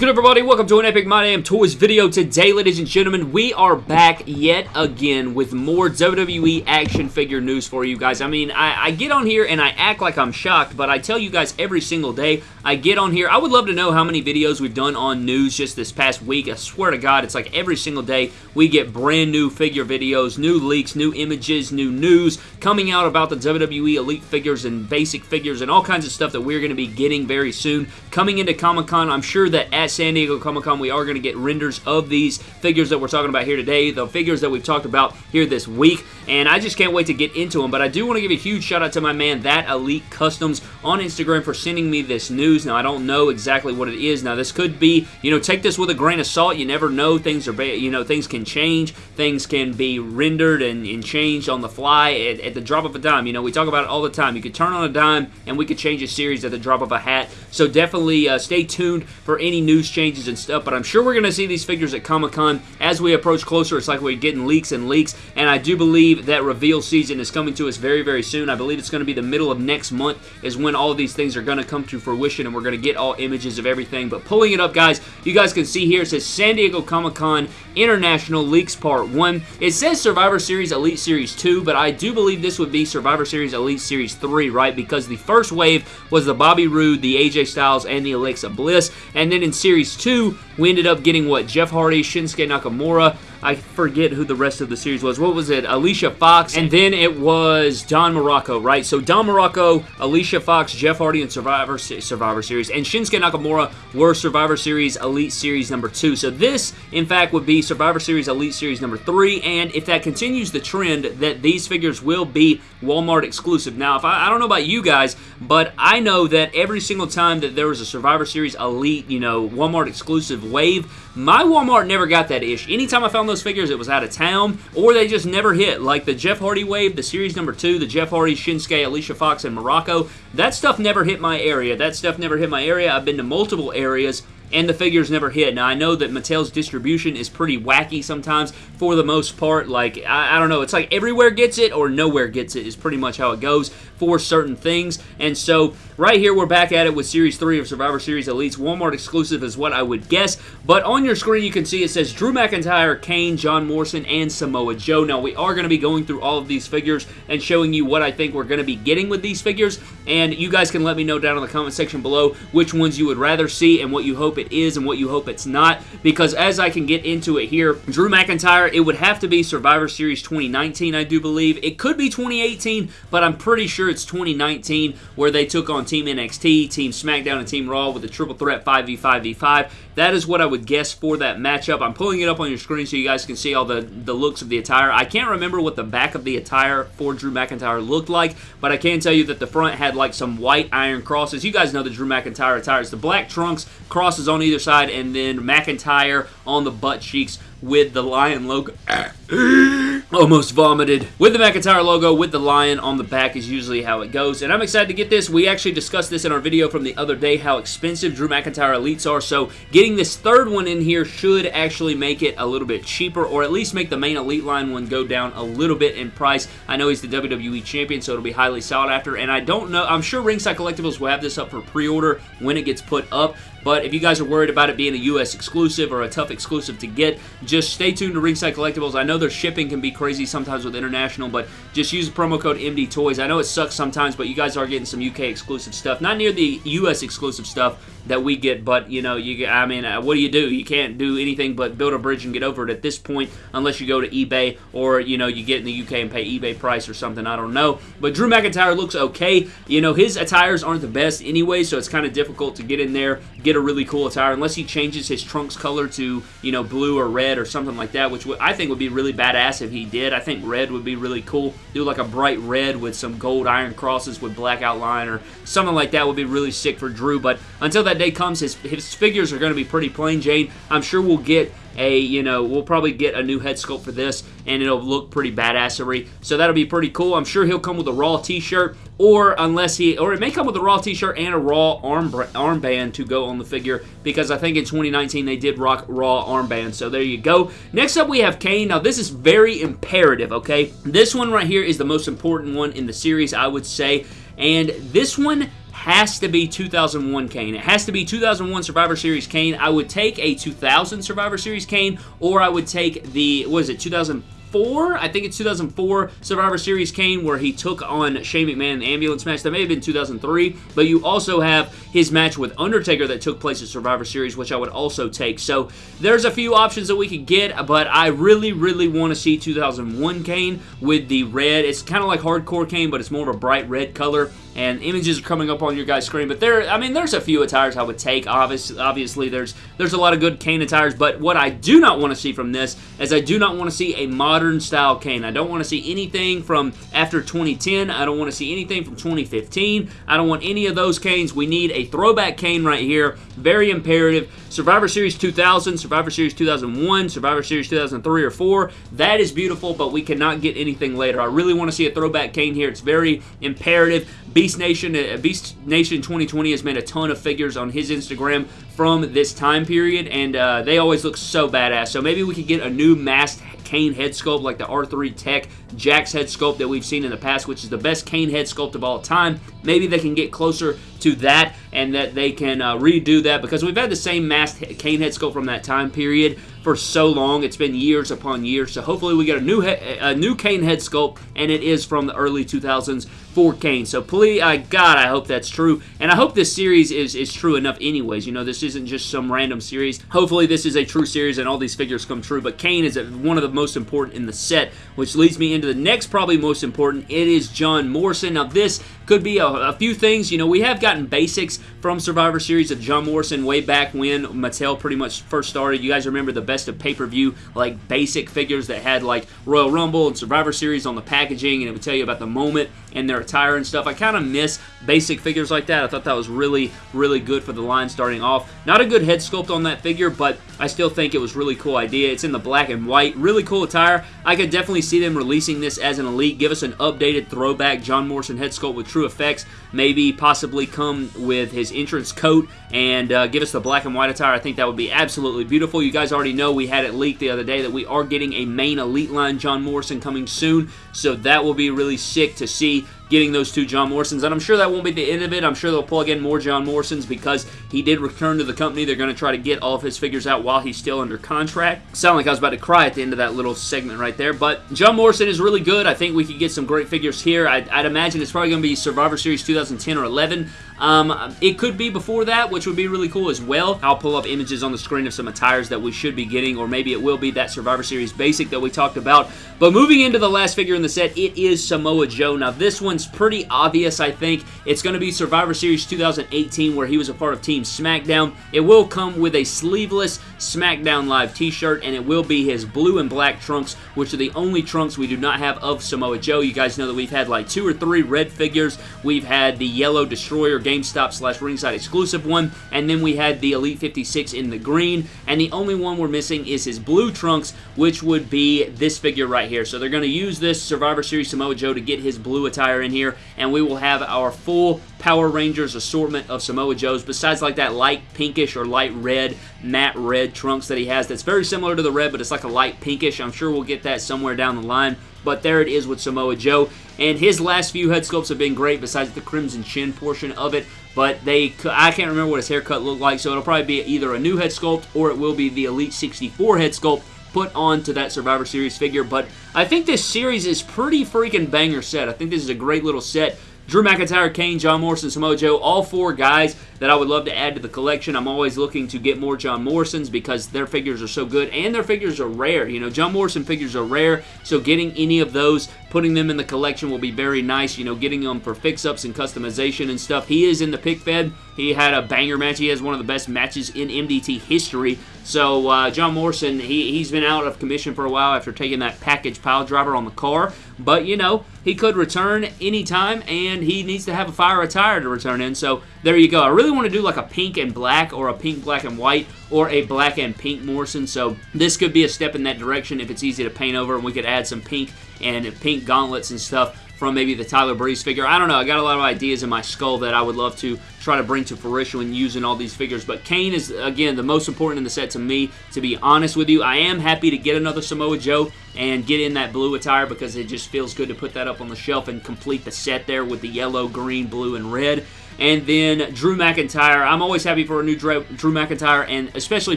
good, everybody? Welcome to an Epic My Damn Toys video. Today, ladies and gentlemen, we are back yet again with more WWE action figure news for you guys. I mean, I, I, get on here and I act like I'm shocked, but I tell you guys every single day I get on here. I would love to know how many videos we've done on news just this past week. I swear to God, it's like every single day we get brand new figure videos, new leaks, new images, new news coming out about the WWE Elite figures and basic figures and all kinds of stuff that we're going to be getting very soon. Coming into Comic-Con, I'm sure that San Diego Comic-Con, we are going to get renders of these figures that we're talking about here today, the figures that we've talked about here this week, and I just can't wait to get into them, but I do want to give a huge shout out to my man, That Elite Customs, on Instagram for sending me this news. Now, I don't know exactly what it is. Now, this could be, you know, take this with a grain of salt. You never know. Things are, you know, things can change. Things can be rendered and, and changed on the fly at, at the drop of a dime. You know, we talk about it all the time. You could turn on a dime, and we could change a series at the drop of a hat. So definitely uh, stay tuned for any news changes and stuff, but I'm sure we're going to see these figures at Comic-Con as we approach closer. It's like we're getting leaks and leaks, and I do believe that reveal season is coming to us very, very soon. I believe it's going to be the middle of next month is when all these things are going to come to fruition, and we're going to get all images of everything. But pulling it up, guys, you guys can see here, it says San Diego Comic-Con International Leaks Part 1. It says Survivor Series Elite Series 2, but I do believe this would be Survivor Series Elite Series 3, right? Because the first wave was the Bobby Roode, the AJ Styles, and the Alexa Bliss, and then in Series 2, we ended up getting, what, Jeff Hardy, Shinsuke Nakamura, I forget who the rest of the series was. What was it? Alicia Fox, and then it was Don Morocco, right? So Don Morocco, Alicia Fox, Jeff Hardy, and Survivor Survivor Series, and Shinsuke Nakamura were Survivor Series Elite Series number two. So this, in fact, would be Survivor Series Elite Series number three, and if that continues the trend that these figures will be Walmart exclusive. Now, if I, I don't know about you guys, but I know that every single time that there was a Survivor Series Elite, you know, Walmart exclusive wave, my Walmart never got that ish. Anytime I found those figures, it was out of town, or they just never hit. Like the Jeff Hardy wave, the series number two, the Jeff Hardy, Shinsuke, Alicia Fox, and Morocco, that stuff never hit my area. That stuff never hit my area. I've been to multiple areas and the figures never hit. Now, I know that Mattel's distribution is pretty wacky sometimes for the most part. Like, I, I, don't know, it's like everywhere gets it or nowhere gets it is pretty much how it goes for certain things. And so, right here, we're back at it with Series 3 of Survivor Series Elites. Walmart exclusive is what I would guess. But on your screen, you can see it says Drew McIntyre, Kane, John Morrison, and Samoa Joe. Now, we are going to be going through all of these figures and showing you what I think we're going to be getting with these figures. And you guys can let me know down in the comment section below which ones you would rather see and what you hope it is and what you hope it's not. Because as I can get into it here, Drew McIntyre, it would have to be Survivor Series 2019, I do believe. It could be 2018, but I'm pretty sure it's 2019 where they took on Team NXT, Team SmackDown, and Team Raw with a triple threat 5v5v5. That is what I would guess for that matchup. I'm pulling it up on your screen so you guys can see all the, the looks of the attire. I can't remember what the back of the attire for Drew McIntyre looked like, but I can tell you that the front had like some white iron crosses. You guys know the Drew McIntyre attire. It's the black trunks, crosses on either side, and then McIntyre on the butt cheeks with the lion logo. Almost vomited. With the McIntyre logo, with the lion on the back is usually how it goes. And I'm excited to get this. We actually discussed this in our video from the other day, how expensive Drew McIntyre Elites are. So getting this third one in here should actually make it a little bit cheaper, or at least make the main Elite line one go down a little bit in price. I know he's the WWE Champion, so it'll be highly sought after. And I don't know, I'm sure Ringside Collectibles will have this up for pre-order when it gets put up. But if you guys are worried about it being a U.S. exclusive or a tough exclusive to get, just stay tuned to Ringside Collectibles. I know their shipping can be crazy sometimes with international, but just use the promo code MD Toys. I know it sucks sometimes, but you guys are getting some UK exclusive stuff. Not near the US exclusive stuff that we get, but you know, you I mean, uh, what do you do? You can't do anything but build a bridge and get over it at this point unless you go to eBay or you know you get in the UK and pay eBay price or something. I don't know. But Drew McIntyre looks okay. You know, his attires aren't the best anyway, so it's kind of difficult to get in there, get a really cool attire unless he changes his trunks color to you know blue or red or something like that, which I think would be really badass if he did. I think red would be really cool. Do like a bright red with some gold iron crosses with black outline or something like that would be really sick for Drew. But until that day comes, his, his figures are going to be pretty plain Jane. I'm sure we'll get a, you know, we'll probably get a new head sculpt for this, and it'll look pretty badassery. So that'll be pretty cool. I'm sure he'll come with a Raw t-shirt, or unless he, or it may come with a Raw t-shirt and a Raw arm armband to go on the figure, because I think in 2019 they did rock Raw armbands. So there you go. Next up, we have Kane. Now, this is very imperative, okay? This one right here is the most important one in the series, I would say. And this one has to be 2001 Kane. It has to be 2001 Survivor Series Kane. I would take a 2000 Survivor Series Kane, or I would take the, what is it, 2000 2004, I think it's 2004 Survivor Series Kane where he took on Shane McMahon in the ambulance match. That may have been 2003, but you also have his match with Undertaker that took place at Survivor Series, which I would also take. So there's a few options that we could get, but I really, really want to see 2001 Kane with the red. It's kind of like Hardcore Kane, but it's more of a bright red color and images are coming up on your guys' screen. But there, I mean, there's a few attires I would take. Obviously, obviously, there's there's a lot of good Kane attires. But what I do not want to see from this is I do not want to see a modern style Kane. I don't want to see anything from after 2010. I don't want to see anything from 2015. I don't want any of those Kanes. We need a throwback Kane right here. Very imperative. Survivor Series 2000, Survivor Series 2001, Survivor Series 2003 or 4. That is beautiful, but we cannot get anything later. I really want to see a throwback Kane here. It's very imperative. Beast Nation, uh, Beast Nation 2020 has made a ton of figures on his Instagram from this time period, and uh, they always look so badass. So maybe we could get a new masked Kane head sculpt like the R3 Tech Jakks head sculpt that we've seen in the past, which is the best Kane head sculpt of all time. Maybe they can get closer to that and that they can uh, redo that because we've had the same masked Kane head sculpt from that time period for so long. It's been years upon years. So hopefully we get a new a new Kane head sculpt, and it is from the early 2000s for Kane. So please, uh, God, I hope that's true, and I hope this series is is true enough. Anyways, you know, this isn't just some random series. Hopefully this is a true series, and all these figures come true. But Kane is one of the most important in the set, which leads me into the next, probably most important. It is John Morrison. Now this could be a, a few things. You know, we have gotten basics from Survivor Series of John Morrison way back when Mattel pretty much first started. You guys remember the best of pay-per-view like basic figures that had like Royal Rumble and Survivor Series on the packaging and it would tell you about the moment and their attire and stuff. I kind of miss basic figures like that. I thought that was really, really good for the line starting off. Not a good head sculpt on that figure, but I still think it was really cool idea. It's in the black and white. Really cool attire. I could definitely see them releasing this as an Elite. Give us an updated throwback John Morrison head sculpt with TrueFX. Maybe possibly come with his entrance coat and uh, give us the black and white attire. I think that would be absolutely beautiful. You guys already know we had it leaked the other day that we are getting a main Elite line John Morrison coming soon, so that will be really sick to see getting those two John Morrisons. And I'm sure that won't be the end of it. I'm sure they'll plug in more John Morrisons because he did return to the company. They're going to try to get all of his figures out while he's still under contract. Sound like I was about to cry at the end of that little segment right there. But John Morrison is really good. I think we could get some great figures here. I'd, I'd imagine it's probably going to be Survivor Series 2010 or 11. Um, it could be before that, which would be really cool as well. I'll pull up images on the screen of some attires that we should be getting, or maybe it will be that Survivor Series basic that we talked about. But moving into the last figure in the set, it is Samoa Joe. Now, this one's pretty obvious, I think. It's going to be Survivor Series 2018, where he was a part of Team SmackDown. It will come with a sleeveless SmackDown Live t-shirt, and it will be his blue and black trunks, which are the only trunks we do not have of Samoa Joe. You guys know that we've had like two or three red figures. We've had the yellow Destroyer GameStop slash ringside exclusive one, and then we had the Elite 56 in the green, and the only one we're missing is his blue trunks, which would be this figure right here. So they're going to use this Survivor Series Samoa Joe to get his blue attire in here, and we will have our full Power Rangers assortment of Samoa Joes, besides like that light pinkish or light red, matte red trunks that he has that's very similar to the red, but it's like a light pinkish. I'm sure we'll get that somewhere down the line. But there it is with Samoa Joe. And his last few head sculpts have been great besides the crimson chin portion of it. But they, I can't remember what his haircut looked like, so it'll probably be either a new head sculpt or it will be the Elite 64 head sculpt put onto that Survivor Series figure. But I think this series is pretty freaking banger set. I think this is a great little set. Drew McIntyre, Kane, John Morrison, Samoa Joe, all four guys that I would love to add to the collection. I'm always looking to get more John Morrisons because their figures are so good and their figures are rare. You know, John Morrison figures are rare, so getting any of those, putting them in the collection will be very nice. You know, getting them for fix-ups and customization and stuff. He is in the pick fed. He had a banger match. He has one of the best matches in MDT history. So uh, John Morrison, he, he's been out of commission for a while after taking that package pile driver on the car. But, you know, he could return anytime, and he needs to have a fire attire to return in. So there you go. I really want to do like a pink and black or a pink, black, and white or a black and pink Morrison. So this could be a step in that direction if it's easy to paint over and we could add some pink and pink gauntlets and stuff from maybe the Tyler Breeze figure. I don't know. I got a lot of ideas in my skull that I would love to try to bring to fruition when using all these figures. But Kane is, again, the most important in the set to me, to be honest with you. I am happy to get another Samoa Joe and get in that blue attire because it just feels good to put that up on the shelf and complete the set there with the yellow, green, blue, and red. And then Drew McIntyre. I'm always happy for a new Drew, McIntyre, and especially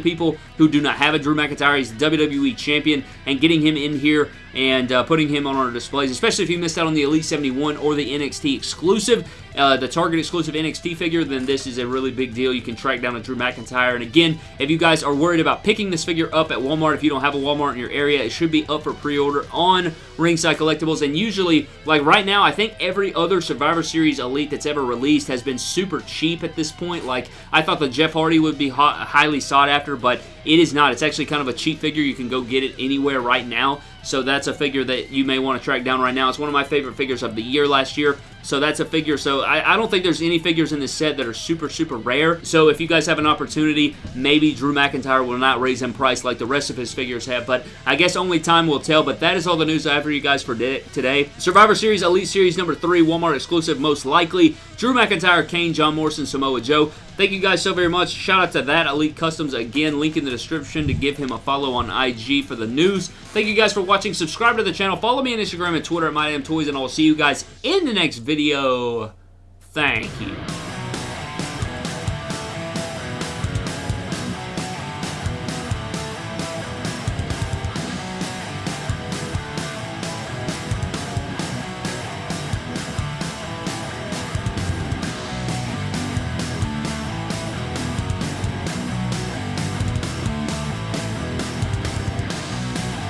people who do not have a Drew McIntyre. He's WWE Champion, and getting him in here and uh, putting him on our displays, especially if you missed out on the Elite 71 or the NXT exclusive, uh, the Target exclusive NXT figure, then this is a really big deal. You can track down a Drew McIntyre. And again, if you guys are worried about picking this figure up at Walmart, if you don't have a Walmart in your area, it should be up for pre-order on Ringside Collectibles. And usually, like right now, I think every other Survivor Series Elite that's ever released has been super cheap at this point. Like, I thought the Jeff Hardy would be highly sought after, but it is not. It's actually kind of a cheap figure. You can go get it anywhere right now. So that's a figure that you may want to track down right now. It's one of my favorite figures of the year last year. So that's a figure. So I, I, don't think there's any figures in this set that are super, super rare. So if you guys have an opportunity, maybe Drew McIntyre will not raise in price like the rest of his figures have. But I guess only time will tell. But that is all the news I have for you guys for today. Survivor Series Elite Series number 3, Walmart exclusive most likely. Drew McIntyre, Kane, John Morrison, Samoa Joe. Thank you guys so very much. Shout out to that Elite Customs. Again, link in the description to give him a follow on IG for the news. Thank you guys for watching. Subscribe to the channel. Follow me on Instagram and Twitter at MyDamnToys, and I will see you guys in the next video. Thank you.